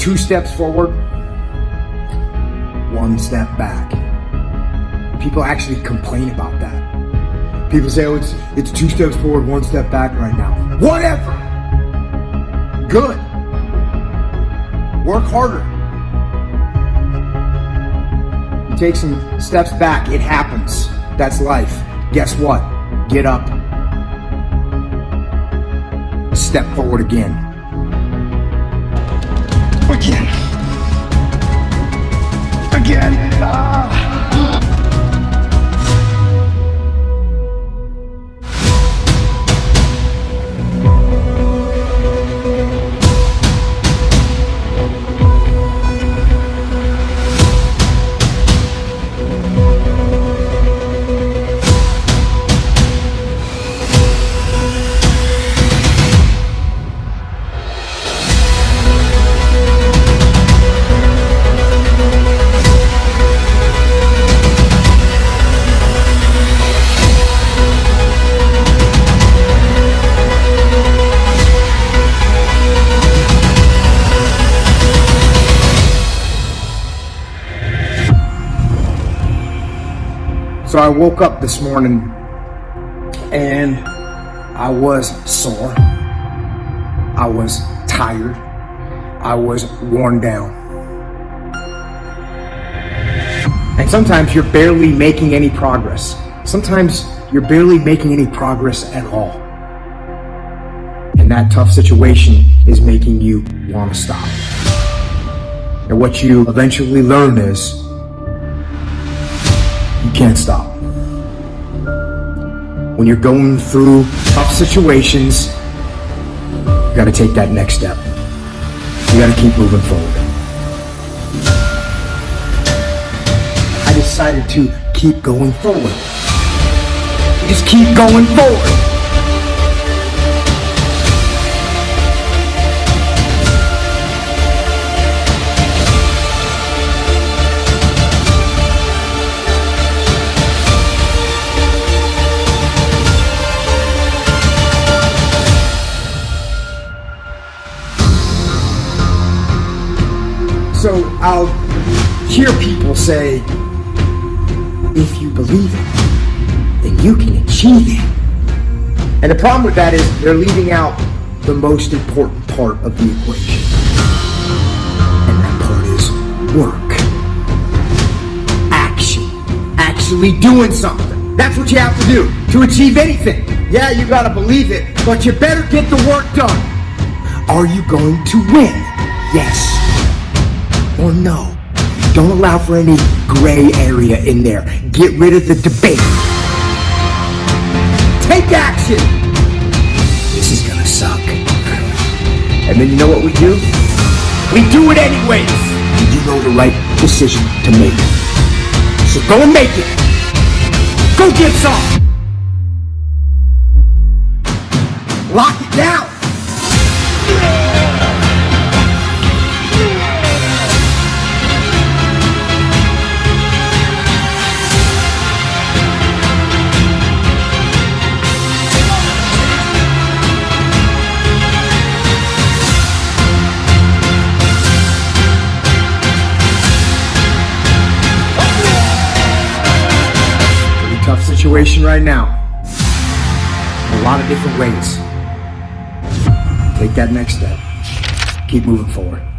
two steps forward, one step back. People actually complain about that. People say, oh, it's, it's two steps forward, one step back right now. Whatever. Good. Work harder. You take some steps back, it happens. That's life. Guess what? Get up. Step forward again. Again. Again. Ah. So I woke up this morning and I was sore. I was tired. I was worn down. And sometimes you're barely making any progress. Sometimes you're barely making any progress at all. And that tough situation is making you want to stop. And what you eventually learn is you can't stop. When you're going through tough situations, you gotta take that next step. You gotta keep moving forward. I decided to keep going forward. Just keep going forward. I'll hear people say, if you believe it, then you can achieve it. And the problem with that is they're leaving out the most important part of the equation. And that part is work. Action. Actually doing something. That's what you have to do to achieve anything. Yeah, you gotta believe it, but you better get the work done. Are you going to win? Yes or no. Don't allow for any gray area in there. Get rid of the debate. Take action! This is gonna suck. And then you know what we do? We do it anyways! You know the right decision to make. So go and make it! Go get some! Lock it down! Situation right now. A lot of different ways. Take that next step. Keep moving forward.